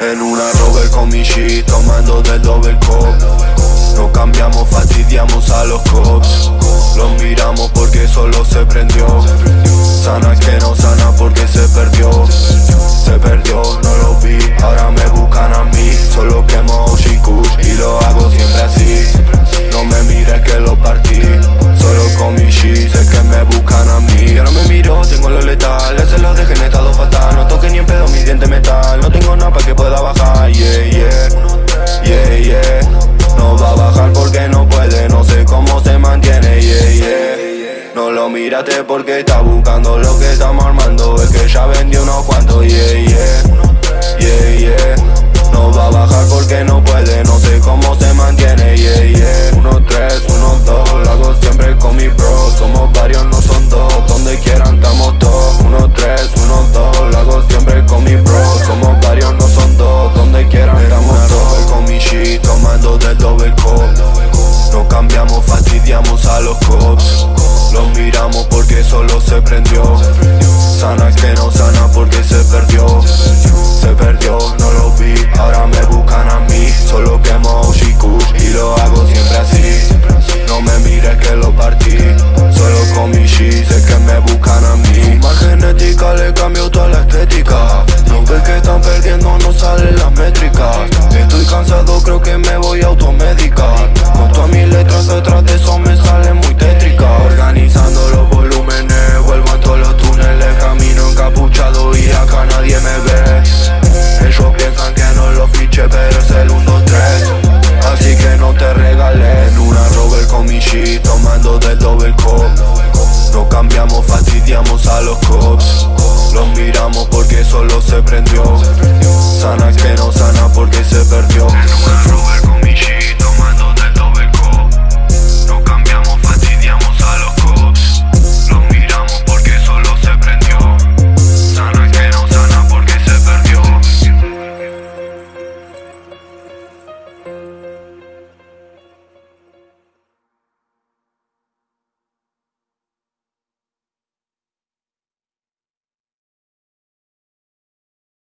En una Robert con mi shit, tomando del double cop No cambiamos, fastidiamos a los cops. Los miramos porque solo se prendió. No tengo nada para que pueda bajar Yeah, yeah, yeah, yeah. No va a bajar porque no puede, no sé cómo se mantiene Yeah, yeah. No lo miraste porque está buscando lo que estamos armando. Es que ya vendió unos cuantos, yeah Yeah, se prendió. Sana que no sana porque se perdió. Se perdió, no lo vi, ahora me buscan a mí. Solo quemo Oshikush y lo hago siempre así. No me mires que lo partí Solo con mi shit, sé que me buscan a mí. Fumar genética le cambió toda la estética. No ves que están perdiendo, no salen las métricas. Estoy cansado, creo que me voy a automedicar tomando del double cop No cambiamos, fastidiamos a los cops. Los miramos porque solo se prendió